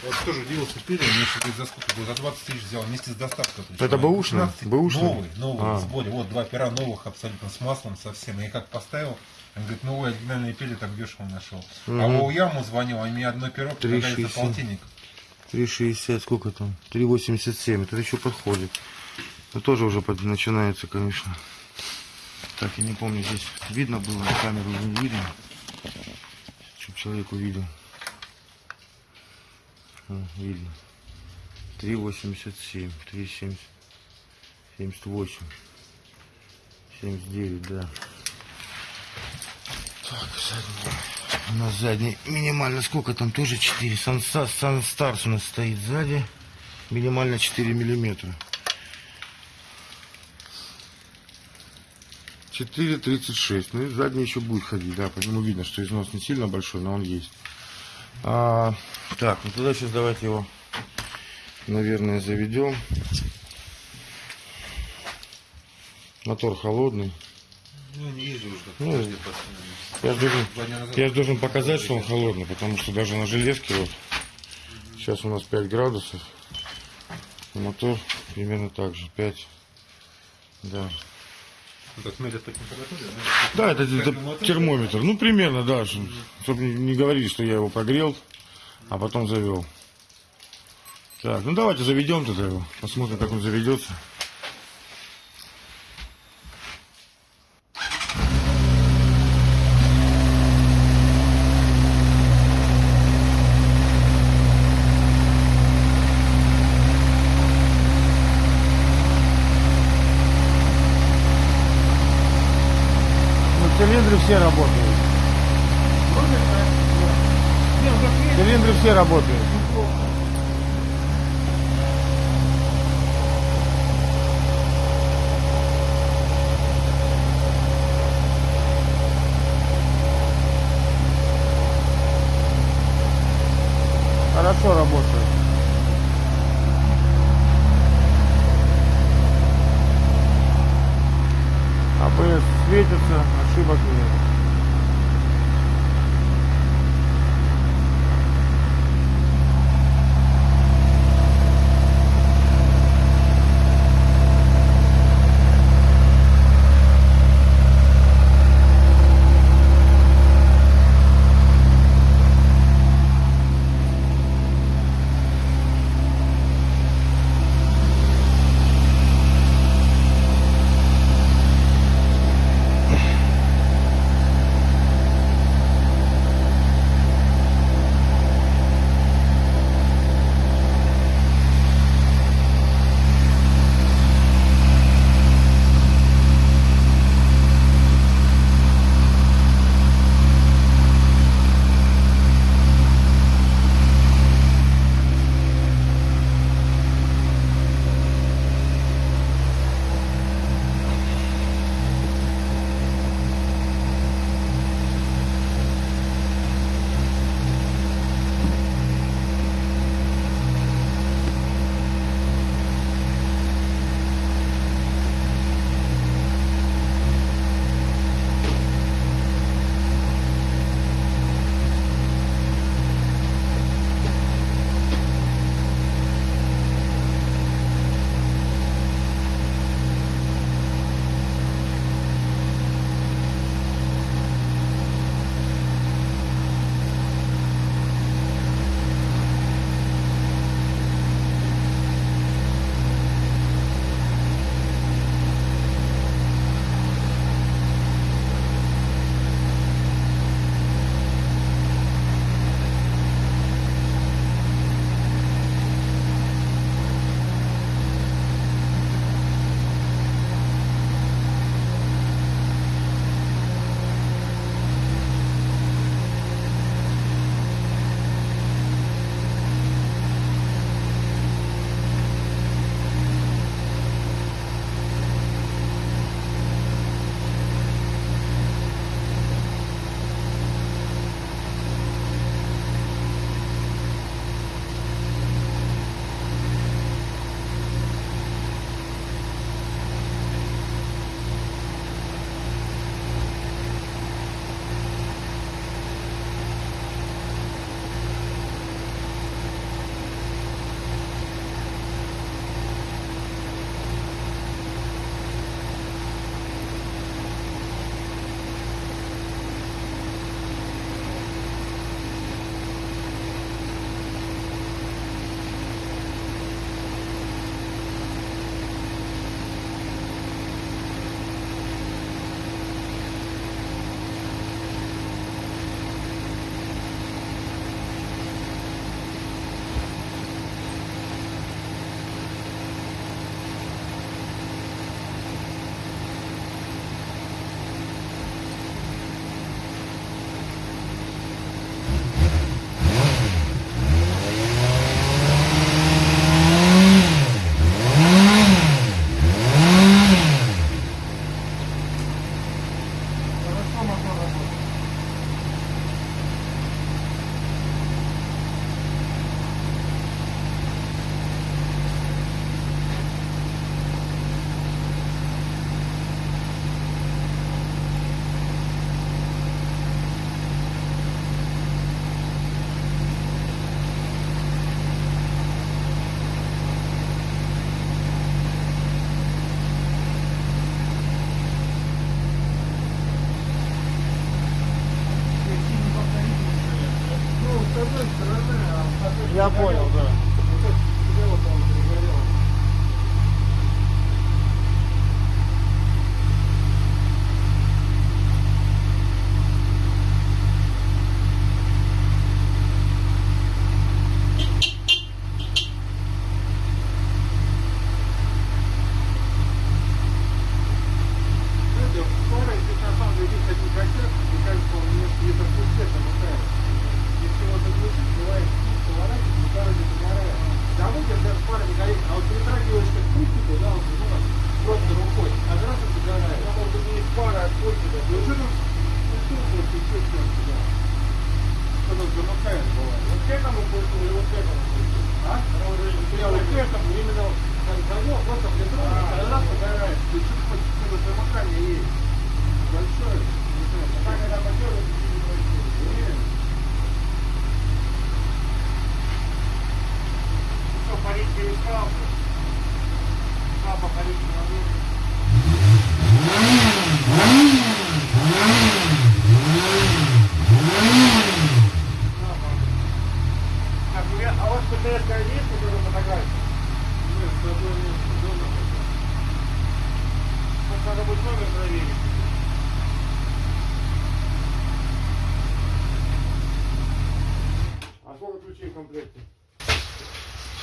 Вот тоже удивился пили, мне что говорит, за сколько было? За 20 тысяч взял вместе с доставкой. причем. Это бэушный? 15 Бэушный? Новый, новый, А. в сборе. Вот два пера новых абсолютно с маслом совсем. Я как поставил, он говорит, новые оригинальные пили так дешево нашел. А Мгм. у Яму звонил, а мне одно перо предлагали за 3,60. полтинник. 3,60, сколько там? 3,87, это еще подходит. Это тоже уже под- начинается, конечно. Так, я не помню, здесь видно было, камеру не видно. Чтобы человек увидел. О, видно. 3,87, 3,70, 78, 79, да. Так, задний. У нас задний минимально сколько там тоже 4. Санса, Санстарс у нас стоит сзади. Минимально 4 миллиметра. 4,36. Ну и задний еще будет ходить, да. По нему видно, что износ не сильно большой, но он есть. А, так, ну тогда сейчас давайте его, наверное, заведем. Мотор холодный. Ну, не езжу уже. Ну. Я же должен, я показать, что он холодный, потому что даже на железке вот сейчас у нас 5 градусов. Мотор примерно так же, 5. Да. Мерят по температуре, Да, это, это Термометр? термометр. Ну, примерно, да. Чтобы не говорили, что я его погрел, а потом завел. Так, ну давайте заведем тогда его. Посмотрим, как он заведется. Светится, ошибок нет.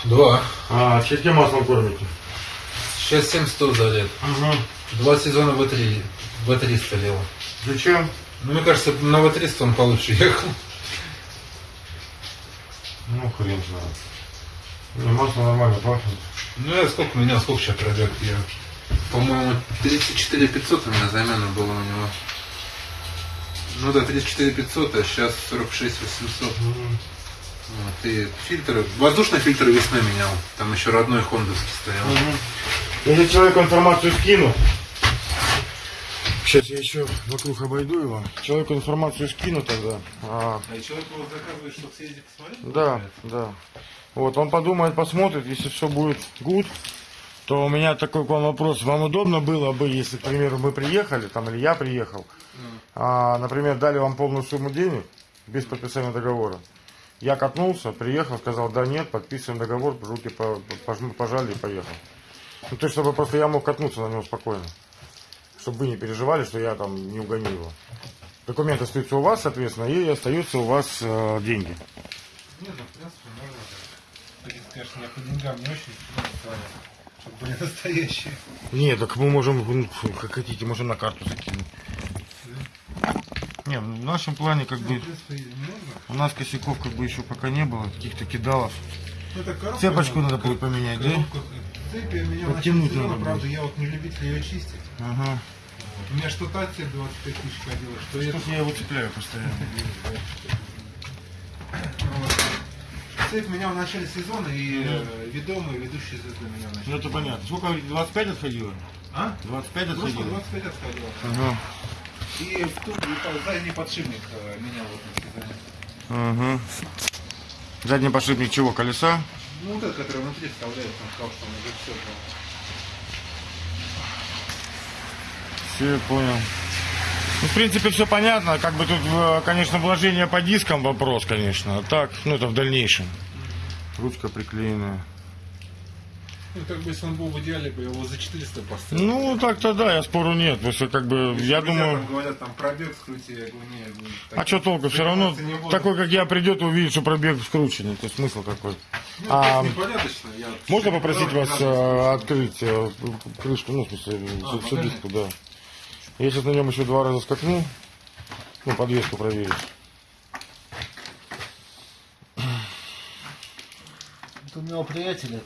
Два. А, чьим маслом кормите? Сейчас 7 100 залет. Угу. Два сезона В3. В300 лил. Зачем? Ну, мне кажется, на В300 он получше ехал. Ну, хрен знает. Не, масло нормально пахнет. Ну, я сколько у меня, сколько сейчас пробег? Я, по-моему, 34 500 у меня замена была у него. Ну да, 34 500, а сейчас 46 800. Вот, и фильтры, воздушный фильтр весной менял. Там еще родной хондовский стоял. Если человеку информацию скину, сейчас я еще вокруг обойду его. Человеку информацию скину тогда. А, А человек его заказывает, чтобы съездить посмотреть? да, да. Вот, он подумает, посмотрит, если все будет good, то у меня такой к вам вопрос. Вам удобно было бы, если, к примеру, мы приехали, там, или я приехал, а, например, дали вам полную сумму денег без подписания договора. Я катнулся, приехал, сказал, да нет, подписываем договор, руки пожали и поехал. Ну, то есть, чтобы просто я мог катнуться на него спокойно. Чтобы вы не переживали, что я там не угоню его. Документы остаются у вас, соответственно, и остаются у вас э, деньги. Нет, ну, в принципе, можно. Конечно, я по деньгам не очень чтобы были настоящие. Нет, так мы можем, ну, как хотите, можем на карту закинуть. Не, в нашем плане как бы у нас косяков как бы еще пока не было, каких-то кидалов. Это коробка, Цепочку надо будет поменять, да? коробка, Цепи у меня в Подтянуть надо правда, я вот не любитель ее чистить. Ага. Вот. У меня что та цепь 25 тысяч ходила, что это. Что-то я его цепляю постоянно. Вот. Цепь меня в начале сезона, и э, ведомые, ведущие звезды меня в Ну это понятно. Сколько, говорите, 25 отходило? А? 25 Просто отходило? 25 отходила. Ага. И в ту, и по- задний подшипник э, менял в этом сезоне. Ага. Задний подшипник чего, колеса? Ну, вот этот, который внутри вставляет, он сказал, что он уже все. Все, понял. Ну, в принципе, все понятно. Как бы тут, э, конечно, вложение по дискам вопрос, конечно. А так, ну, это в дальнейшем. Ручка приклеенная. Ну, как бы, если он был в идеале, бы его за 400 поставил. Ну, так-то да, я спору нет. Потому что, как бы, я Друзья думаю... Там говорят, там пробег скрути, я говорю, нет. ну, А так- что толку? Все равно заниматься не буду. такой, как я, придет и увидит, что пробег скрученный. То есть смысл какой? Ну, А, непорядочно. Я Можно попросить правда, вас не надо. э, открыть э, крышку, ну, в смысле, А, всю- всю покажи. диску, да. Я сейчас на нем еще два раза скакну, ну, подвеску проверить. Вот у меня приятеля, э,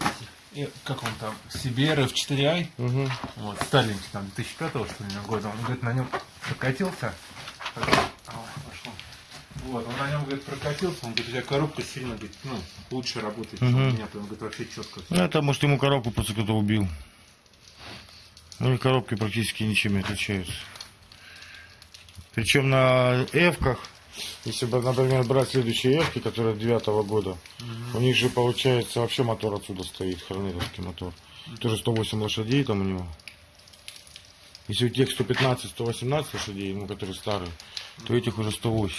как он там, CBR F4i, Угу. вот, старенький, там, 2005 что ли, года, он, говорит, на нем прокатился. Вот, он на нем, говорит, прокатился, он говорит, у тебя коробка сильно, говорит, ну, лучше работает, чем у меня, он говорит, вообще четко. Ну, это, может, ему коробку просто кто-то убил. Ну, и коробки практически ничем не отличаются. Причем на F-ках, если, например, брать следующие F, которые девятого года, у них же, получается, вообще мотор отсюда стоит, хорнетовский мотор. Тоже 108 лошадей там у него. Если у тех 115-118 лошадей, ну, которые старые, то этих уже 108.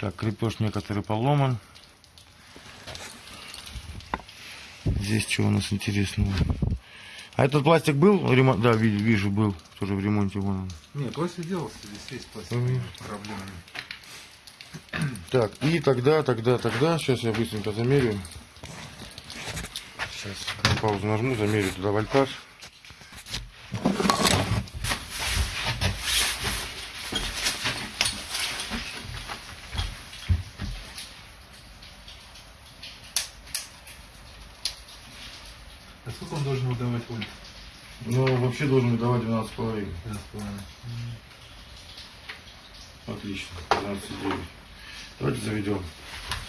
Так, крепеж некоторый поломан. Здесь что у нас интересного? А этот пластик был ремонт? Да, ви- вижу, был тоже в ремонте. Вон он. Нет, пластик делался, здесь есть пластик, проблемы. Так, и тогда, тогда, тогда, сейчас я быстренько замерю. Сейчас паузу нажму, замерю туда вольтаж. А сколько он должен выдавать вольт? Ну, вообще должен выдавать 12,5. 12,5. Отлично, 12,9. Давайте заведем.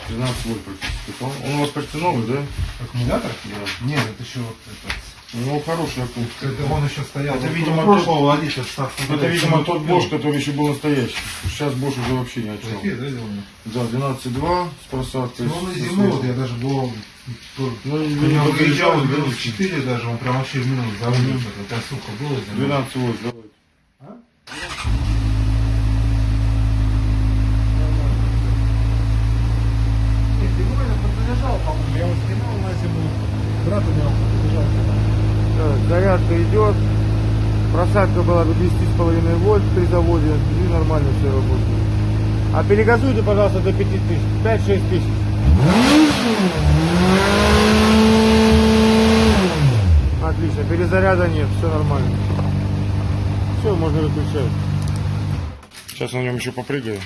12 вольт практически. Он у вас почти новый, да? Аккумулятор? Да. Нет, это еще вот этот. Ну, хороший аккум. Это он еще стоял. Это, вот видимо, прошлого ставки. Это, видимо, тот Bosch, который еще был настоящий. Сейчас Bosch уже вообще ни о чем. Такие, да, сделаны? Да, 12.2 с просадкой. Ну, на зиму, вот я даже был... Ну, Я выезжал да, 4 даже, он прям вообще в минус заводил. Это сука было. зимой. 12 вольт, давайте. Нет, зимой я подзаряжал, по-моему, я его скинул на зиму. Брат у меня подзаряжал. Зарядка идет. Просадка была до 10,5 вольт при заводе. И нормально все работает. А перегазуйте, пожалуйста, до 5 тысяч. 5-6 тысяч. Отлично, перезаряда нет, все нормально. Все, можно выключать. Сейчас на нем еще попрыгаю.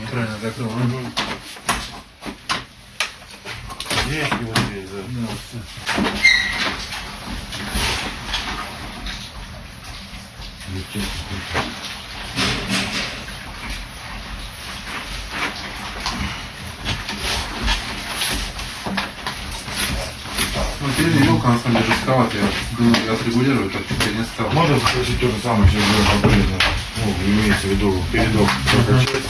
Неправильно закрыл. Здесь и вот здесь, да. Ну, передняя елка на самом деле жестковата. Я думаю, отрегулирую, так теперь не стал. Можно спросить то же самое, сейчас сделать полезно. Ну, имеется в виду передок прокачать.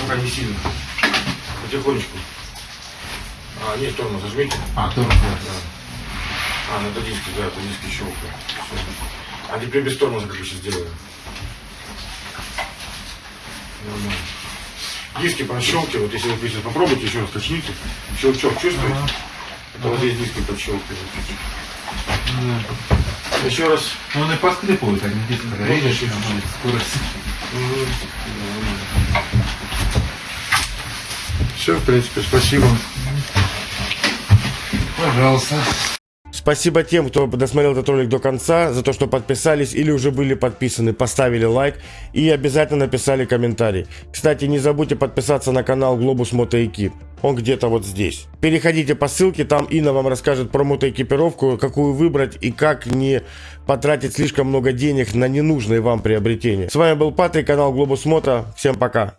Пока не сильно. Потихонечку. А, нет, тормоз зажмите. А, тоже, да. А, ну это диски, да, это диски щелкают. А теперь без тормоза как я сейчас сделаю. Нормально. Диски прощелкивают, если вы сейчас попробуйте еще раз качните. Щелчок чувствуете? Это вот здесь диски подщелкивают. Еще раз. Ну, он и поскрипывает, они диски Можно чуть-чуть. чуть-чуть. Скорость. Все, в принципе, спасибо. Пожалуйста. Спасибо тем, кто досмотрел этот ролик до конца, за то, что подписались или уже были подписаны, поставили лайк и обязательно написали комментарий. Кстати, не забудьте подписаться на канал Globus Moto Он где-то вот здесь. Переходите по ссылке, там Инна вам расскажет про мотоэкипировку, какую выбрать и как не потратить слишком много денег на ненужные вам приобретения. С вами был Патрик, канал Globus Moto. Всем пока.